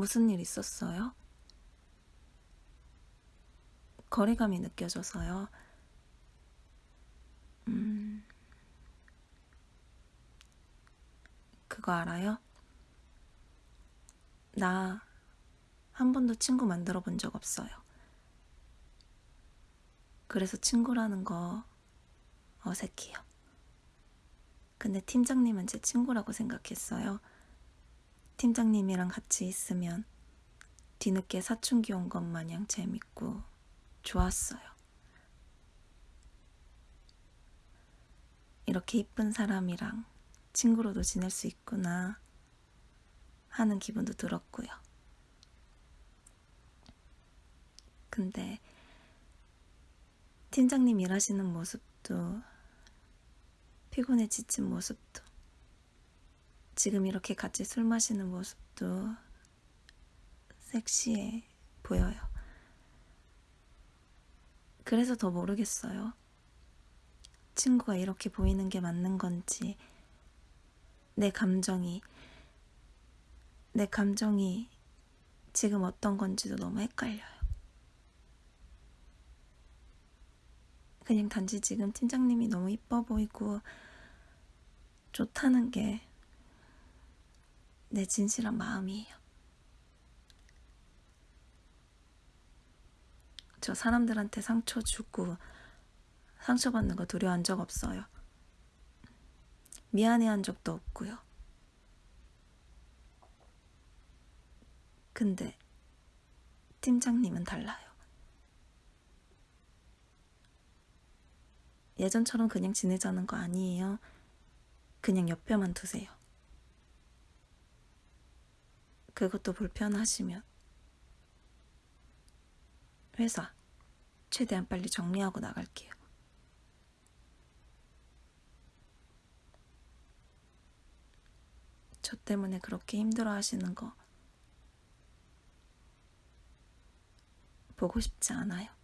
무슨 일 있었어요? 거리감이 느껴져서요. 음, 그거 알아요? 나 한 번도 친구 만들어 본 적 없어요. 그래서 친구라는 거 어색해요. 근데 팀장님은 제 친구라고 생각했어요. 팀장님이랑 같이 있으면 뒤늦게 사춘기 온 것 마냥 재밌고 좋았어요. 이렇게 이쁜 사람이랑 친구로도 지낼 수 있구나 하는 기분도 들었고요. 근데 팀장님 일하시는 모습도 피곤해 지친 모습도 지금 이렇게 같이 술 마시는 모습도 섹시해 보여요. 그래서 더 모르겠어요. 친구가 이렇게 보이는 게 맞는 건지, 내 감정이, 내 감정이 지금 어떤 건지도 너무 헷갈려요. 그냥 단지 지금 팀장님이 너무 이뻐 보이고 좋다는 게 내 진실한 마음이에요. 저 사람들한테 상처 주고 상처받는 거 두려워한 적 없어요. 미안해한 적도 없고요. 근데 팀장님은 달라요. 예전처럼 그냥 지내자는 거 아니에요. 그냥 옆에만 두세요. 그것도 불편하시면 회사 최대한 빨리 정리하고 나갈게요. 저 때문에 그렇게 힘들어 하시는 거 보고 싶지 않아요.